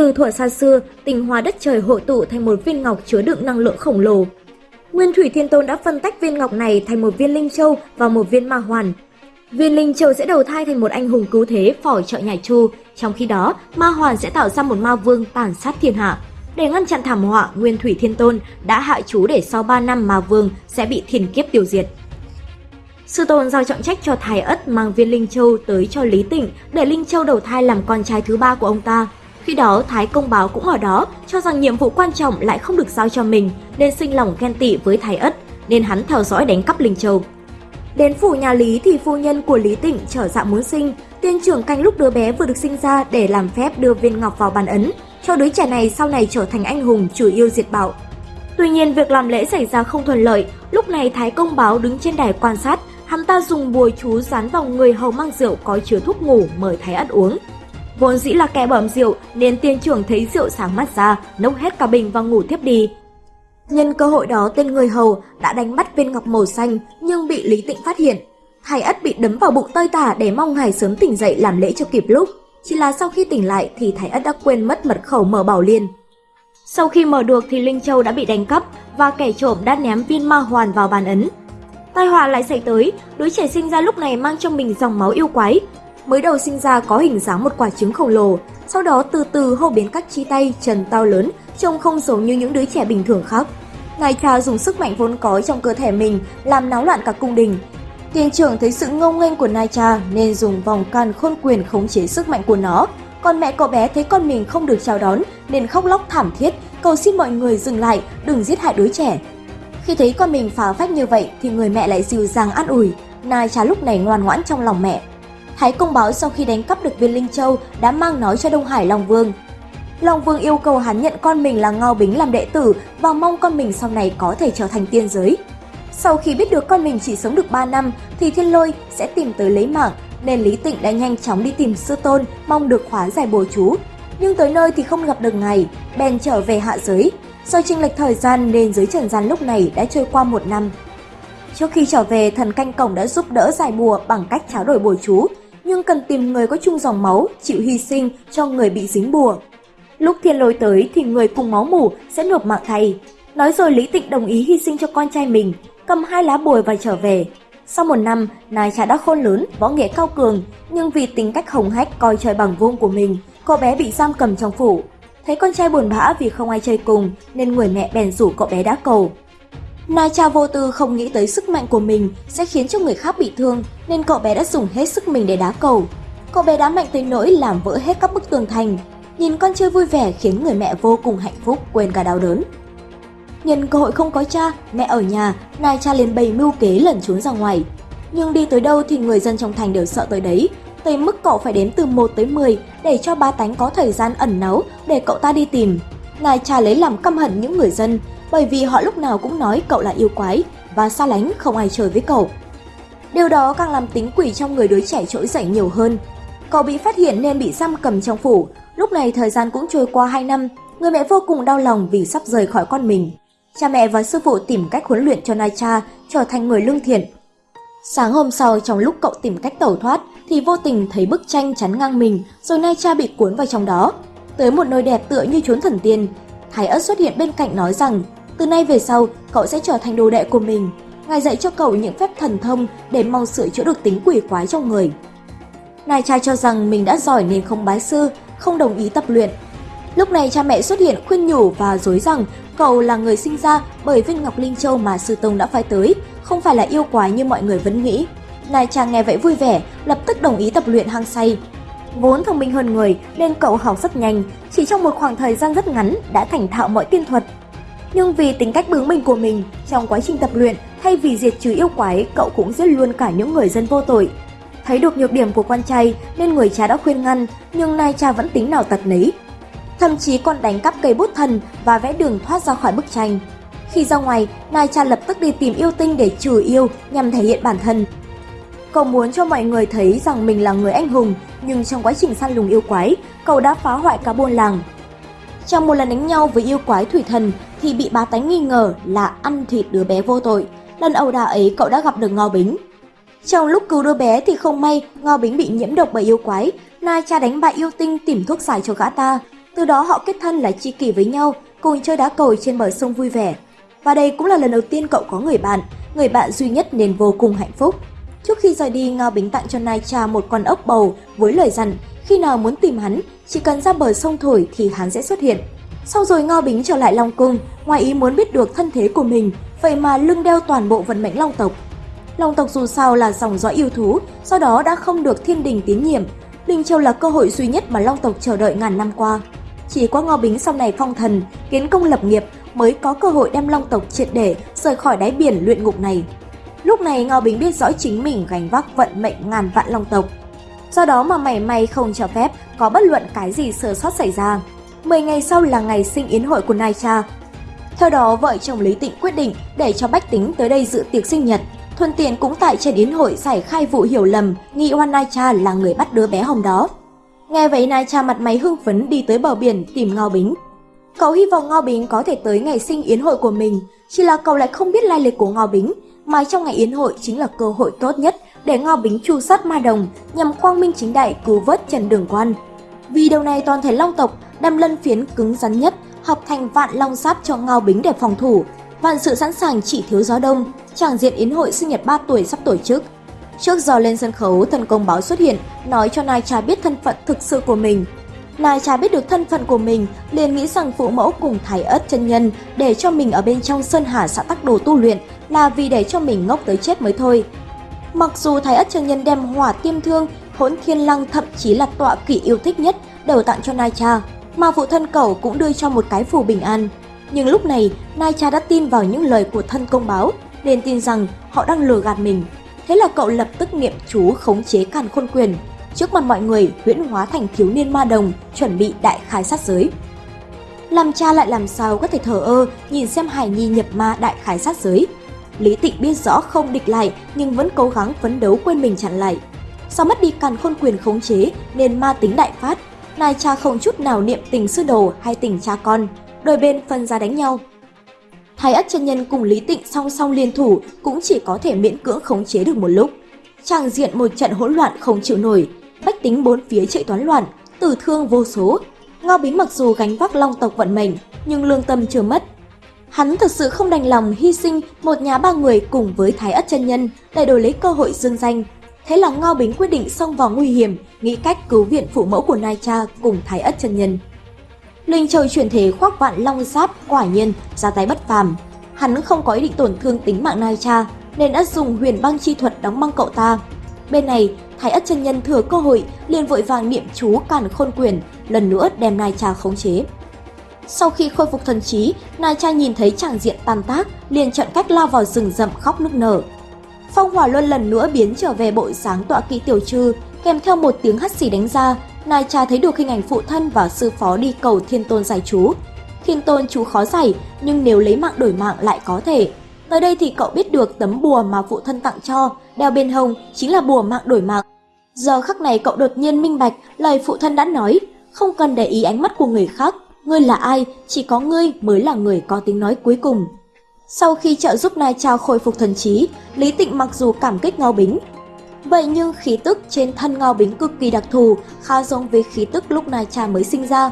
Từ thuở xa xưa, tinh hoa đất trời hội tụ thành một viên ngọc chứa đựng năng lượng khổng lồ. Nguyên Thủy Thiên Tôn đã phân tách viên ngọc này thành một viên linh châu và một viên ma hoàn. Viên linh châu sẽ đầu thai thành một anh hùng cứu thế phò trợ nhà Chu, trong khi đó ma hoàn sẽ tạo ra một ma vương tàn sát thiên hạ. Để ngăn chặn thảm họa, Nguyên Thủy Thiên Tôn đã hạ chú để sau 3 năm ma vương sẽ bị thiên kiếp tiêu diệt. Sư tôn giao trọng trách cho Thái Ất mang viên Linh Châu tới cho Lý Tịnh để Linh Châu đầu thai làm con trai thứ ba của ông ta. Khi đó Thái Công Báo cũng ở đó, cho rằng nhiệm vụ quan trọng lại không được giao cho mình, nên sinh lòng ghen tị với Thái Ất, nên hắn theo dõi đánh cắp Linh Châu. Đến phủ nhà Lý thì phu nhân của Lý Tịnh trở dạ muốn sinh, tiên trưởng canh lúc đứa bé vừa được sinh ra để làm phép đưa viên ngọc vào bàn ấn, cho đứa trẻ này sau này trở thành anh hùng chủ yêu diệt bạo. Tuy nhiên việc làm lễ xảy ra không thuận lợi, lúc này Thái Công Báo đứng trên đài quan sát, hắn ta dùng bùa chú dán vào người hầu mang rượu có chứa thuốc ngủ mời Thái ăn uống. Vốn dĩ là kẻ bẩm rượu nên tiên trưởng thấy rượu sáng mắt ra, nốc hết cả bình và ngủ tiếp đi. Nhân cơ hội đó tên người hầu đã đánh bắt viên ngọc màu xanh nhưng bị Lý Tịnh phát hiện. Thái ất bị đấm vào bụng tơi tả để mong hải sớm tỉnh dậy làm lễ cho kịp lúc. Chỉ là sau khi tỉnh lại thì Thái ất đã quên mất mật khẩu mở bảo liên. Sau khi mở được thì Linh Châu đã bị đánh cắp và kẻ trộm đã ném viên ma hoàn vào bàn ấn. Tai họa lại xảy tới, đứa trẻ sinh ra lúc này mang trong mình dòng máu yêu quái. Mới đầu sinh ra có hình dáng một quả trứng khổng lồ, sau đó từ từ hô biến các chi tay, chân to lớn, trông không giống như những đứa trẻ bình thường khác. Ngài cha dùng sức mạnh vốn có trong cơ thể mình làm náo loạn cả cung đình. Tiền trưởng thấy sự ngông nghênh của Nai cha nên dùng vòng can khôn quyền khống chế sức mạnh của nó. Còn mẹ cậu bé thấy con mình không được chào đón nên khóc lóc thảm thiết, cầu xin mọi người dừng lại, đừng giết hại đứa trẻ. Khi thấy con mình phá phách như vậy thì người mẹ lại dịu dàng an ủi, Nai cha lúc này ngoan ngoãn trong lòng mẹ. Thái công báo sau khi đánh cắp được viên Linh Châu đã mang nói cho Đông Hải Long Vương. Long Vương yêu cầu hắn nhận con mình là Ngao Bính làm đệ tử và mong con mình sau này có thể trở thành tiên giới. Sau khi biết được con mình chỉ sống được 3 năm thì Thiên Lôi sẽ tìm tới lấy mạng nên Lý Tịnh đã nhanh chóng đi tìm sư tôn mong được khóa giải bùa chú. Nhưng tới nơi thì không gặp được ngài, bèn trở về hạ giới. Do chênh lệch thời gian nên giới trần gian lúc này đã trôi qua một năm. Trước khi trở về, thần canh cổng đã giúp đỡ giải bùa bằng cách trao đổi bùa chú, nhưng cần tìm người có chung dòng máu, chịu hy sinh cho người bị dính bùa. Lúc thiên lôi tới thì người cùng máu mủ sẽ nộp mạng thay. Nói rồi Lý Tịnh đồng ý hy sinh cho con trai mình, cầm hai lá bùa và trở về. Sau một năm, nài trà đã khôn lớn, võ nghệ cao cường, nhưng vì tính cách hồng hách coi trời bằng vuông của mình, cậu bé bị giam cầm trong phủ. Thấy con trai buồn bã vì không ai chơi cùng, nên người mẹ bèn rủ cậu bé đá cầu. Nai cha vô tư không nghĩ tới sức mạnh của mình sẽ khiến cho người khác bị thương, nên cậu bé đã dùng hết sức mình để đá cầu. Cậu bé đá mạnh tới nỗi làm vỡ hết các bức tường thành, Nhìn con chơi vui vẻ khiến người mẹ vô cùng hạnh phúc, quên cả đau đớn. Nhân cơ hội không có cha, mẹ ở nhà, nai cha liền bày mưu kế lẩn trốn ra ngoài. Nhưng đi tới đâu thì người dân trong thành đều sợ tới đấy, tới mức cậu phải đếm từ 1 tới 10 để cho ba tánh có thời gian ẩn náu để cậu ta đi tìm. Nacha cha lấy làm căm hận những người dân, bởi vì họ lúc nào cũng nói cậu là yêu quái và xa lánh không ai chơi với cậu. Điều đó càng làm tính quỷ trong người đứa trẻ trỗi dậy nhiều hơn. Cậu bị phát hiện nên bị giam cầm trong phủ, Lúc này thời gian cũng trôi qua 2 năm, người mẹ vô cùng đau lòng vì sắp rời khỏi con mình. Cha mẹ và sư phụ tìm cách huấn luyện cho Nai Cha trở thành người lương thiện. Sáng hôm sau trong lúc cậu tìm cách tẩu thoát thì vô tình thấy bức tranh chắn ngang mình rồi Nai Cha bị cuốn vào trong đó. Tới một nơi đẹp tựa như chốn thần tiên, Thái ất xuất hiện bên cạnh nói rằng từ nay về sau cậu sẽ trở thành đồ đệ của mình. Ngài dạy cho cậu những phép thần thông để mong sửa chữa được tính quỷ quái trong người. Nai Cha cho rằng mình đã giỏi nên không bái sư không đồng ý tập luyện. Lúc này cha mẹ xuất hiện khuyên nhủ và dối rằng cậu là người sinh ra bởi viên ngọc linh châu mà sư tông đã phái tới, không phải là yêu quái như mọi người vẫn nghĩ. Nai chàng nghe vậy vui vẻ, lập tức đồng ý tập luyện hăng say. Vốn thông minh hơn người nên cậu học rất nhanh, chỉ trong một khoảng thời gian rất ngắn đã thành thạo mọi tiên thuật. Nhưng vì tính cách bướng bỉnh của mình, trong quá trình tập luyện, thay vì diệt trừ yêu quái, cậu cũng giết luôn cả những người dân vô tội. Thấy được nhược điểm của con trai nên người cha đã khuyên ngăn, nhưng Nai cha vẫn tính nào tật nấy. Thậm chí còn đánh cắp cây bút thần và vẽ đường thoát ra khỏi bức tranh. Khi ra ngoài, Nai cha lập tức đi tìm yêu tinh để trừ yêu nhằm thể hiện bản thân. Cậu muốn cho mọi người thấy rằng mình là người anh hùng, nhưng trong quá trình săn lùng yêu quái, cậu đã phá hoại cả buôn làng. Trong một lần đánh nhau với yêu quái thủy thần thì bị bá tánh nghi ngờ là ăn thịt đứa bé vô tội. Lần ẩu đả ấy cậu đã gặp được Ngao Bính, trong lúc cứu đứa bé thì không may, Ngao Bính bị nhiễm độc bởi yêu quái, Nai cha đánh bại yêu tinh tìm thuốc giải cho gã ta. Từ Từ đó họ kết thân là chi kỷ với nhau, cùng chơi đá cầu trên bờ sông vui vẻ. Và đây cũng là lần đầu tiên cậu có người bạn, người bạn duy nhất nên vô cùng hạnh phúc. Trước khi rời đi, Ngao Bính tặng cho Nai Cha một con ốc bầu với lời dặn khi nào muốn tìm hắn, chỉ cần ra bờ sông thổi thì hắn sẽ xuất hiện. Sau rồi Ngao Bính trở lại Long Cung, ngoài ý muốn biết được thân thế của mình, vậy mà lưng đeo toàn bộ vận mệnh Long tộc. Long tộc dù sao là dòng dõi yêu thú, do đó đã không được thiên đình tín nhiệm. Linh Châu là cơ hội duy nhất mà Long tộc chờ đợi ngàn năm qua. Chỉ có Ngao Bính sau này phong thần, kiến công lập nghiệp mới có cơ hội đem Long tộc triệt để rời khỏi đáy biển luyện ngục này. Lúc này Ngao Bính biết rõ chính mình gánh vác vận mệnh ngàn vạn Long tộc. Do đó mà mảy may không cho phép có bất luận cái gì sơ sót xảy ra. 10 ngày sau là ngày sinh yến hội của Nai Cha. Theo đó, vợ chồng Lý Tịnh quyết định để cho Bách Tính tới đây dự tiệc sinh nhật. thuần tiện cũng tại trên yến hội giải khai vụ hiểu lầm nghi oan Nai Cha là người bắt đứa bé hồng đó. Nghe vậy Nai Cha mặt máy hưng phấn đi tới bờ biển tìm Ngao Bính. Cậu hy vọng Ngao Bính có thể tới ngày sinh yến hội của mình, chỉ là cậu lại không biết lai lịch của Ngao Bính, mà trong ngày yến hội chính là cơ hội tốt nhất để Ngao Bính chu sát ma đồng nhằm quang minh chính đại cứu vớt Trần Đường Quan. Vì điều này toàn thể Long tộc đâm lân phiến cứng rắn nhất hợp thành vạn long sát cho Ngao Bính để phòng thủ. Vạn sự sẵn sàng chỉ thiếu gió đông, chàng diện yến hội sinh nhật 3 tuổi sắp tổ chức. Trước giờ lên sân khấu, thần công báo xuất hiện, nói cho Nai Cha biết thân phận thực sự của mình. Nai Cha biết được thân phận của mình, liền nghĩ rằng phụ mẫu cùng thái ất chân nhân để cho mình ở bên trong sơn hà xã tắc đồ tu luyện là vì để cho mình ngốc tới chết mới thôi. Mặc dù thái ất chân nhân đem hỏa tiêm thương, hỗn thiên lăng thậm chí là tọa kỷ yêu thích nhất đều tặng cho Nai Cha, mà phụ thân cậu cũng đưa cho một cái phù bình an. Nhưng lúc này, Nai Cha đã tin vào những lời của thân công báo, nên tin rằng họ đang lừa gạt mình. Thế là cậu lập tức niệm chú khống chế càn khôn quyền. Trước mặt mọi người, huyễn hóa thành thiếu niên ma đồng, chuẩn bị đại khai sát giới. Làm cha lại làm sao có thể thờ ơ nhìn xem Hải Nhi nhập ma đại khái sát giới. Lý Tịnh biết rõ không địch lại nhưng vẫn cố gắng phấn đấu quên mình chặn lại. Sau mất đi càn khôn quyền khống chế nên ma tính đại phát, Nai cha không chút nào niệm tình sư đồ hay tình cha con, đôi bên phân ra đánh nhau. Thái ất chân nhân cùng Lý Tịnh song song liên thủ cũng chỉ có thể miễn cưỡng khống chế được một lúc. Tràng diện một trận hỗn loạn không chịu nổi, bách tính bốn phía chạy toán loạn, tử thương vô số. Ngao Bính mặc dù gánh vác long tộc vận mệnh, nhưng lương tâm chưa mất. Hắn thật sự không đành lòng hy sinh một nhà ba người cùng với Thái ất chân nhân để đổi lấy cơ hội dương danh. Thế là Ngao Bính quyết định xông vào nguy hiểm, nghĩ cách cứu viện phụ mẫu của Nai Cha cùng Thái ất chân nhân. Linh trời chuyển thế khoác vạn long giáp quả nhiên ra tay bất phàm. Hắn không có ý định tổn thương tính mạng Nai Cha nên đã dùng huyền băng chi thuật đóng băng cậu ta. Bên này, Thái ất chân nhân thừa cơ hội liền vội vàng niệm chú càn khôn quyền, lần nữa đem Nai Cha khống chế. Sau khi khôi phục thần trí, Nai Cha nhìn thấy chàng diện tan tác, liền chọn cách lao vào rừng rậm khóc nức nở. Phong Hỏa Luân lần nữa biến trở về bộ dáng tọa kỵ tiểu trư, kèm theo một tiếng hắt xì đánh ra, Nai Cha thấy được hình ảnh phụ thân và sư phó đi cầu Thiên Tôn giải chú. Thiên Tôn chú khó giải, nhưng nếu lấy mạng đổi mạng lại có thể. Tới đây thì cậu biết được tấm bùa mà phụ thân tặng cho, đeo bên hông chính là bùa mạng đổi mạng. Giờ khắc này cậu đột nhiên minh bạch lời phụ thân đã nói, không cần để ý ánh mắt của người khác, ngươi là ai, chỉ có ngươi mới là người có tiếng nói cuối cùng. Sau khi trợ giúp Nai Trao khôi phục thần trí, Lý Tịnh mặc dù cảm kích Ngao Bính. Vậy nhưng khí tức trên thân Ngao Bính cực kỳ đặc thù, khá giống với khí tức lúc Nai Cha mới sinh ra.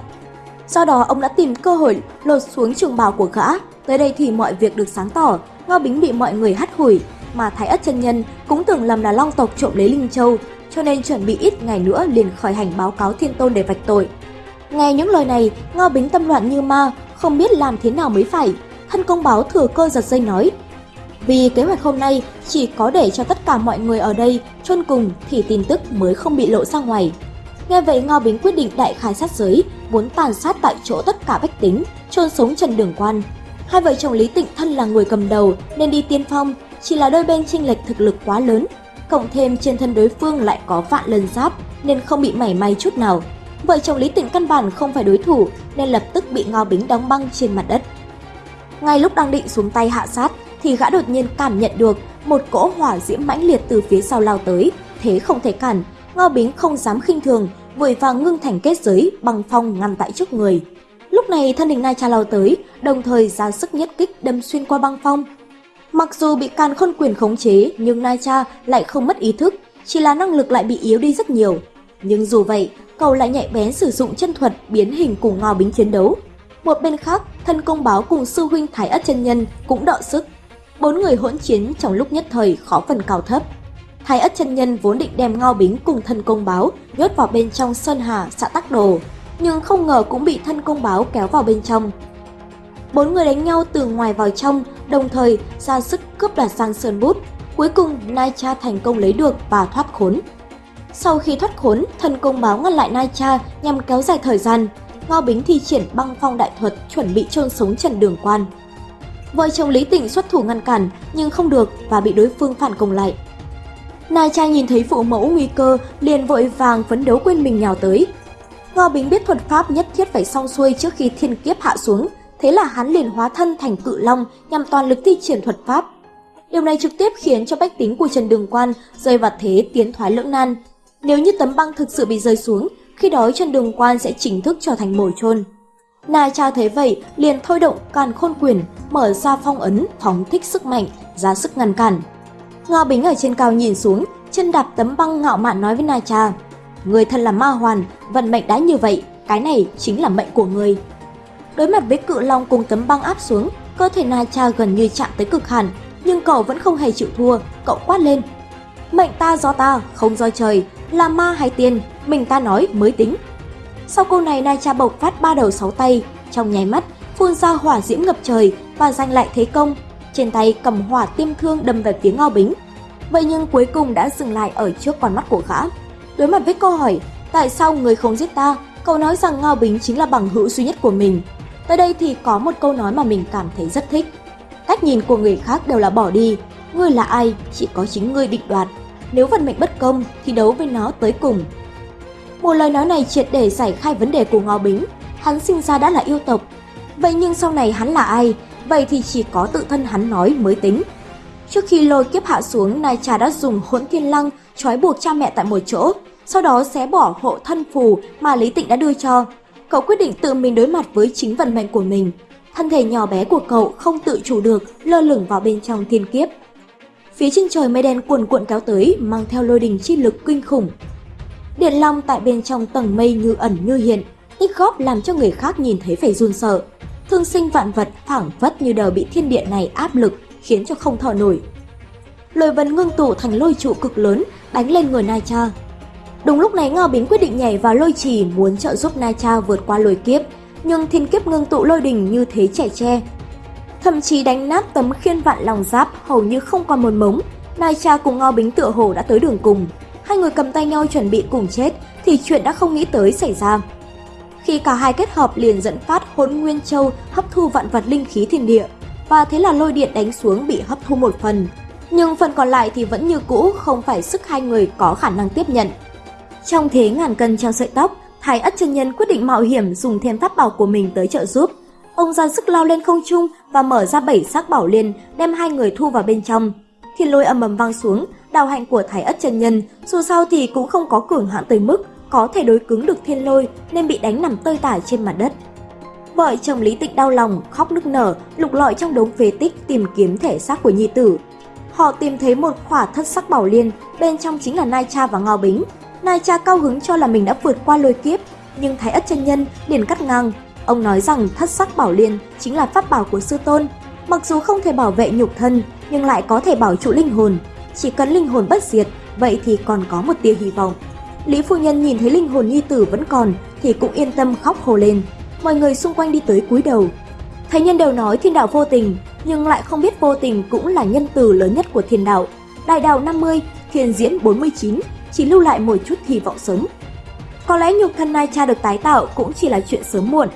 Sau đó ông đã tìm cơ hội lột xuống trường bào của gã, tới đây thì mọi việc được sáng tỏ, Ngao Bính bị mọi người hắt hủi, mà Thái Ất chân nhân cũng tưởng lầm là Long tộc trộm lấy Linh Châu, cho nên chuẩn bị ít ngày nữa liền khởi hành báo cáo Thiên Tôn để vạch tội. Nghe những lời này, Ngao Bính tâm loạn như ma, không biết làm thế nào mới phải. Thân công báo thừa cơ giật dây nói. Vì kế hoạch hôm nay chỉ có để cho tất cả mọi người ở đây chôn cùng thì tin tức mới không bị lộ ra ngoài. Nghe vậy Ngao Bính quyết định đại khai sát giới, muốn tàn sát tại chỗ tất cả bách tính, chôn sống Trần Đường Quan. Hai vợ chồng Lý Tịnh thân là người cầm đầu nên đi tiên phong, chỉ là đôi bên chênh lệch thực lực quá lớn, cộng thêm trên thân đối phương lại có vạn lần giáp nên không bị mảy may chút nào. Vợ chồng Lý Tịnh căn bản không phải đối thủ nên lập tức bị Ngao Bính đóng băng trên mặt đất. Ngay lúc đang định xuống tay hạ sát thì gã đột nhiên cảm nhận được một cỗ hỏa diễm mãnh liệt từ phía sau lao tới, thế không thể cản, Ngao Bính không dám khinh thường, vội vàng ngưng thành kết giới bằng phong ngăn tại trước người. Lúc này thân hình Nai Cha lao tới, đồng thời ra sức nhất kích đâm xuyên qua băng phong. Mặc dù bị càn khôn quyền khống chế, nhưng Nai Cha lại không mất ý thức, chỉ là năng lực lại bị yếu đi rất nhiều. Nhưng dù vậy, cậu lại nhạy bén sử dụng chân thuật biến hình cùng Ngao Bính chiến đấu. Một bên khác, thân công báo cùng sư huynh Thái Ất chân nhân cũng đọ sức. Bốn người hỗn chiến trong lúc nhất thời khó phần cao thấp. Thái Ất chân nhân vốn định đem Ngao Bính cùng thân công báo nhốt vào bên trong Sơn Hà xã Tắc Đồ, nhưng không ngờ cũng bị thân công báo kéo vào bên trong. Bốn người đánh nhau từ ngoài vào trong, đồng thời ra sức cướp đoạt sang Sơn Bút. Cuối cùng, Nai Cha thành công lấy được và thoát khốn. Sau khi thoát khốn, thần công báo ngăn lại Nai Cha nhằm kéo dài thời gian. Ngao Bính thi triển băng phong đại thuật chuẩn bị chôn sống Trần Đường Quan. Vợ chồng Lý Tịnh xuất thủ ngăn cản nhưng không được và bị đối phương phản công lại. Nai Cha nhìn thấy phụ mẫu nguy cơ liền vội vàng phấn đấu quên mình nhào tới. Ngao Bính biết thuật pháp nhất thiết phải xong xuôi trước khi thiên kiếp hạ xuống, thế là hắn liền hóa thân thành cự long nhằm toàn lực thi triển thuật pháp. Điều này trực tiếp khiến cho bách tính của Trần Đường Quan rơi vào thế tiến thoái lưỡng nan. Nếu như tấm băng thực sự bị rơi xuống, khi đó chân Đường Quan sẽ chính thức trở thành mồi chôn. Na cha thấy vậy, liền thôi động càn khôn quyền, mở ra phong ấn, phóng thích sức mạnh, ra sức ngăn cản. Ngao Bính ở trên cao nhìn xuống, chân đạp tấm băng ngạo mạn nói với Na cha, Người thân là ma hoàn, vận mệnh đã như vậy, cái này chính là mệnh của người. Đối mặt với cự long cùng tấm băng áp xuống, cơ thể Na cha gần như chạm tới cực hạn, nhưng cậu vẫn không hề chịu thua, cậu quát lên. Mệnh ta do ta, không do trời, là ma hay tiên, mình ta nói mới tính. Sau câu này Nai Cha bộc phát ba đầu sáu tay, trong nháy mắt phun ra hỏa diễm ngập trời và giành lại thế công. Trên tay cầm hỏa tiêm thương đâm về phía Ngao Bính. Vậy nhưng cuối cùng đã dừng lại ở trước con mắt của gã. Đối mặt với câu hỏi, tại sao người không giết ta? Cậu nói rằng Ngao Bính chính là bằng hữu duy nhất của mình. Tới đây thì có một câu nói mà mình cảm thấy rất thích. Cách nhìn của người khác đều là bỏ đi. Ngươi là ai, chỉ có chính ngươi định đoạt. Nếu vận mệnh bất công thì đấu với nó tới cùng. Một lời nói này triệt để giải khai vấn đề của Ngao Bính. Hắn sinh ra đã là yêu tộc. Vậy nhưng sau này hắn là ai? Vậy thì chỉ có tự thân hắn nói mới tính. Trước khi lôi kiếp hạ xuống, Nai Trà đã dùng hỗn thiên lăng trói buộc cha mẹ tại một chỗ, sau đó xé bỏ hộ thân phù mà Lý Tịnh đã đưa cho. Cậu quyết định tự mình đối mặt với chính vận mệnh của mình. Thân thể nhỏ bé của cậu không tự chủ được, lơ lửng vào bên trong thiên kiếp. Phía trên trời mây đen cuồn cuộn kéo tới, mang theo lôi đình chi lực kinh khủng. Điện long tại bên trong tầng mây như ẩn như hiện, tích góp làm cho người khác nhìn thấy phải run sợ. Thương sinh vạn vật phảng phất như đều bị thiên địa này áp lực, khiến cho không thở nổi. Lôi vân ngưng tụ thành lôi trụ cực lớn, đánh lên người Nai Cha. Đúng lúc này Ngao Bính quyết định nhảy vào lôi trì muốn trợ giúp Nai Cha vượt qua lôi kiếp, nhưng thiên kiếp ngưng tụ lôi đình như thế trẻ tre. Thậm chí đánh nát tấm khiên vạn lòng giáp hầu như không còn một mống, Nai Cha cùng Ngao Bính tựa hồ đã tới đường cùng. Hai người cầm tay nhau chuẩn bị cùng chết thì chuyện đã không nghĩ tới xảy ra. Khi cả hai kết hợp liền dẫn phát hỗn nguyên châu hấp thu vạn vật linh khí thiên địa, và thế là lôi điện đánh xuống bị hấp thu một phần. Nhưng phần còn lại thì vẫn như cũ không phải sức hai người có khả năng tiếp nhận. Trong thế ngàn cân treo sợi tóc, Thái Ất chân nhân quyết định mạo hiểm dùng thêm pháp bảo của mình tới trợ giúp. Ông ra sức lao lên không trung và mở ra bảy xác bảo liên, đem hai người thu vào bên trong. Thiên lôi ầm ầm vang xuống, đào hạnh của Thái Ất chân nhân, dù sao thì cũng không có cường hãn tới mức có thể đối cứng được thiên lôi nên bị đánh nằm tơi tả trên mặt đất. Vợ chồng Lý Tịnh đau lòng, khóc nức nở, lục lọi trong đống phế tích tìm kiếm thể xác của nhi tử. Họ tìm thấy một khỏa thất sắc bảo liên, bên trong chính là Nai Cha và Ngao Bính. Nai Cha cao hứng cho là mình đã vượt qua lôi kiếp, nhưng Thái Ất chân nhân liền cắt ngang. Ông nói rằng thất sắc bảo liên chính là pháp bảo của sư tôn, mặc dù không thể bảo vệ nhục thân, nhưng lại có thể bảo trụ linh hồn. Chỉ cần linh hồn bất diệt, vậy thì còn có một tia hy vọng. Lý phu nhân nhìn thấy linh hồn nhi tử vẫn còn thì cũng yên tâm khóc hồ lên. Mọi người xung quanh đi tới cúi đầu. Thầy nhân đều nói thiên đạo vô tình, nhưng lại không biết vô tình cũng là nhân từ lớn nhất của thiên đạo. Đại đạo 50, thiên diễn 49, chỉ lưu lại một chút hy vọng sống. Có lẽ nhục thân Nai Cha được tái tạo cũng chỉ là chuyện sớm muộn,